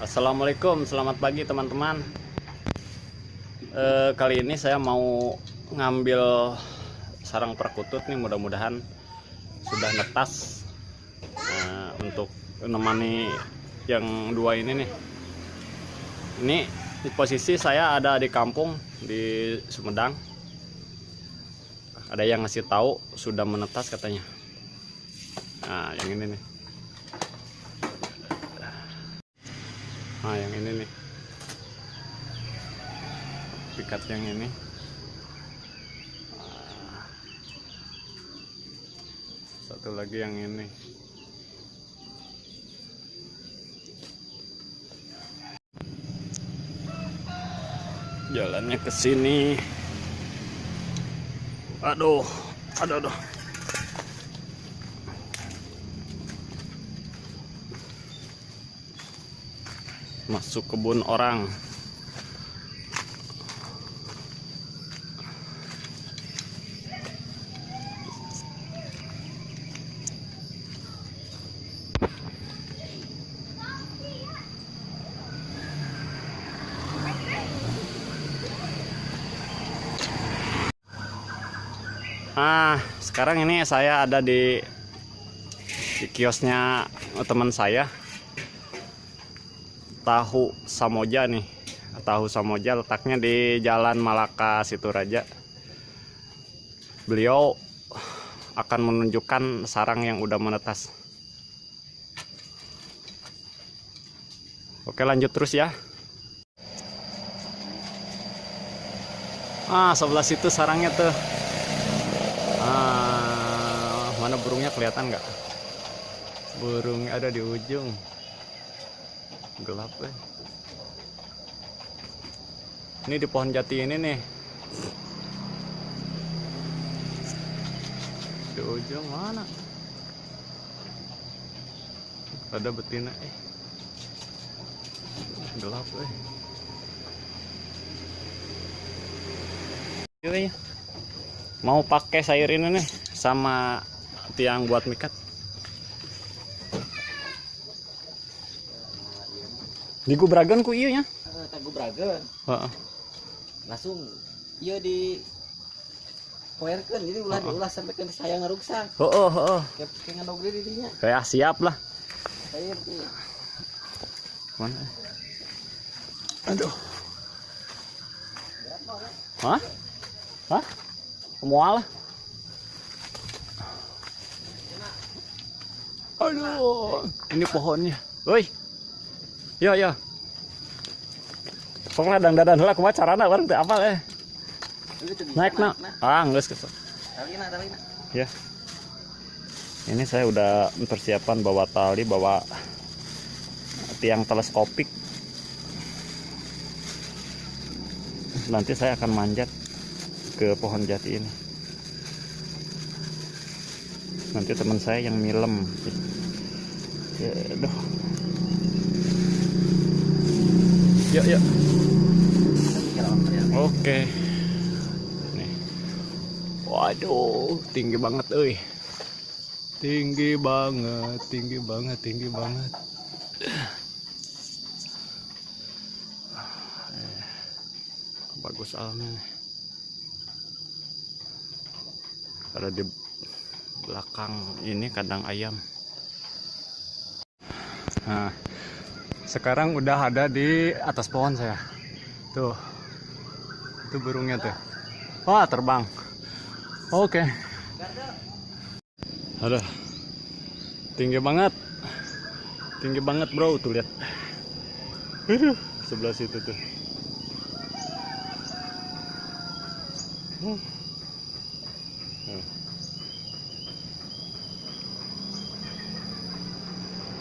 Assalamualaikum, selamat pagi teman-teman. Eh, kali ini saya mau ngambil sarang perkutut nih, mudah-mudahan sudah netas Nah, untuk menemani yang dua ini nih. Ini di posisi saya ada di kampung di Sumedang. Ada yang ngasih tahu sudah menetas katanya. Nah, yang ini nih. Nah, yang ini nih. Pikat yang ini. Nah. Satu lagi yang ini. Jalannya ke sini. Aduh, aduh, aduh. Masuk kebun orang. Ah, sekarang ini saya ada di, di kiosnya teman saya tahu Samoja nih. Tahu Samoja letaknya di Jalan Malaka Situraja beliau akan menunjukkan sarang yang udah menetas. Oke lanjut terus ya. Ah sebelah situ sarangnya tuh. Ah mana burungnya kelihatan nggak? Burungnya ada di ujung gelap eh. ini di pohon jati ini nih. Di ujung mana? Ada betina eh. Gelap eh. Mau pakai sayur ini nih sama tiang buat mikat di gubragan ku iya nya. Uh, tak gubragan. Heeh. langsung iya di poerkeun jadi ulah Heeh. diulah sampai ke saya ngaruksak. Oh oh oh kayak kayak ngadogri di dinya kayak siap lah. Saya tuh mana? Aduh. Hah? Hah? Mual aduh. Ini pohonnya. Woi yo yo. Pokoknya dan dadan lah kumaha carana bareng teh apa eh. Naik na ah geus talina ya. Ini saya udah persiapan bawa tali bawa tiang teleskopik. Nanti saya akan manjat ke pohon jati ini. Nanti teman saya yang milem. Ya aduh yuk yuk oke. Nih. Waduh tinggi banget euy. Tinggi banget tinggi banget tinggi banget. Eh, bagus alamnya nih. ada di belakang ini kandang ayam. Nah sekarang udah ada di atas pohon saya tuh itu burungnya tuh wah terbang oke Aduh. Tinggi banget. Tinggi banget, Bro. Tuh lihat. Aduh, sebelah situ tuh. Hmm.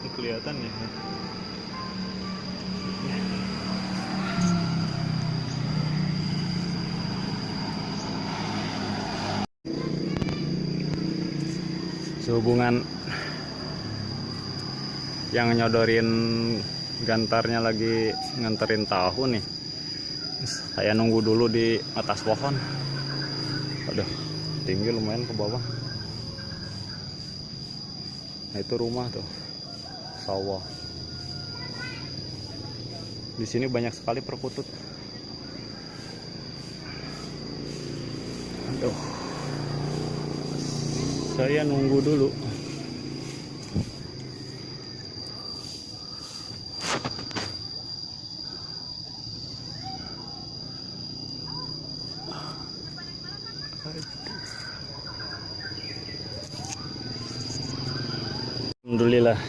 Ini kelihatan ya. Sehubungan yang nyodorin gantarnya lagi nganterin tahu nih. Saya nunggu dulu di atas pohon. Aduh tinggi lumayan ke bawah. Nah itu rumah tuh. Sawah Di sini banyak sekali perkutut. Aduh. Saya nunggu dulu. Alhamdulillah.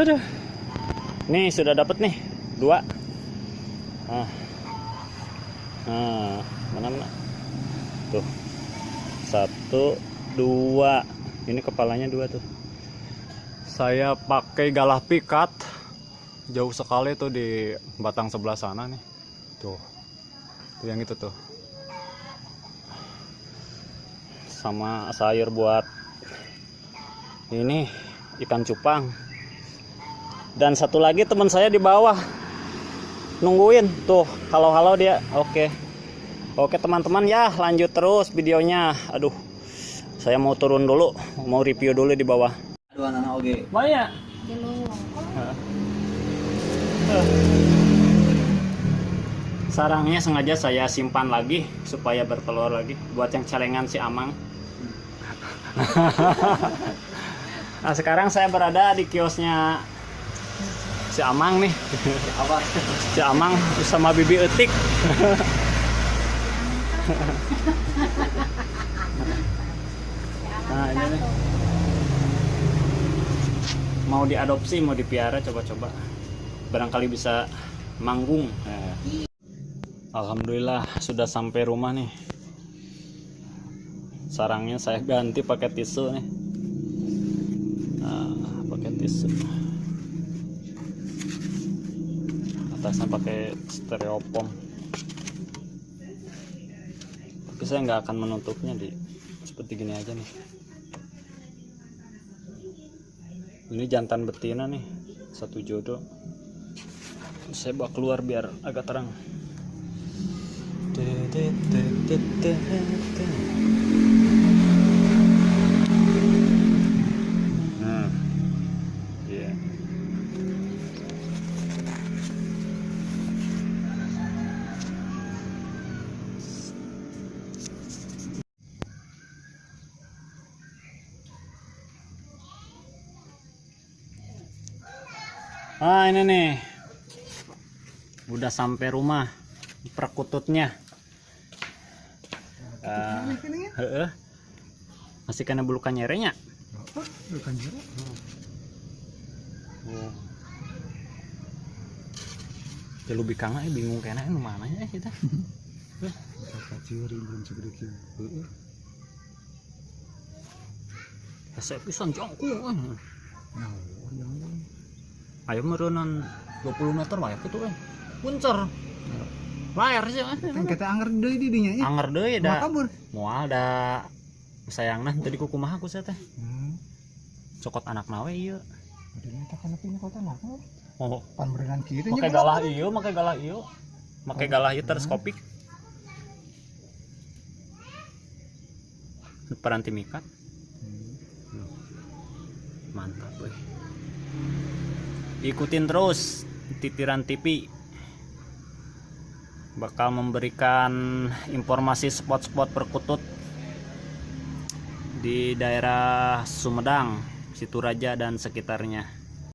Aduh. Nih sudah dapat nih dua. Ah. Nah, mana mana? Tuh. Satu, dua. Ini kepalanya dua tuh. Saya pakai galah pikat. Jauh sekali tuh di batang sebelah sana nih. Tuh. Tuh yang itu tuh. Sama sayur buat ini ikan cupang dan satu lagi teman saya di bawah nungguin. Tuh kalau halau dia oke. Oke teman-teman ya lanjut terus videonya. Aduh saya mau turun dulu mau review dulu di bawah. Aduh anak oke. banyak. Sarangnya sengaja saya simpan lagi supaya bertelur lagi buat yang celengan si amang. Nah sekarang saya berada di kiosnya si Amang nih. Apa? Si Amang sama Bibi Etik. nah ini nih. Mau diadopsi, mau dipiara, coba-coba. Barangkali bisa manggung. Nah. Alhamdulillah sudah sampai rumah nih. Sarangnya saya ganti pakai tisu nih pakai tisu atasnya pakai styrofoam tapi saya nggak akan menutupnya di seperti gini aja nih. Ini jantan betina nih satu jodoh. Saya bawa keluar biar agak terang Ah ini nih udah sampai rumah perkututnya Ah, heeh. masih kena bulu kanyerenya Oh. Ya lu bingung kena nu mana ya kita. Kasih pisan jongku. Ayo merenan 20 meter wae itu kan. Puncer. Layar sih. Kan kata anger deui di dinya nya. Anger deui Mau da. kabur. Moal da sayangna tadi ku kumaha ku saya teh. Hmm. Cokot anak nawe ieu. Udah minta kana punya kota lah. Oh, Pan berenang make galah ieu, make galah ieu. Make galah ieu teleskopik. Peranti mikat. Mantap, weh. Ikutin terus titiran TV. Bakal memberikan informasi spot-spot perkutut di daerah Sumedang, Situraja dan sekitarnya.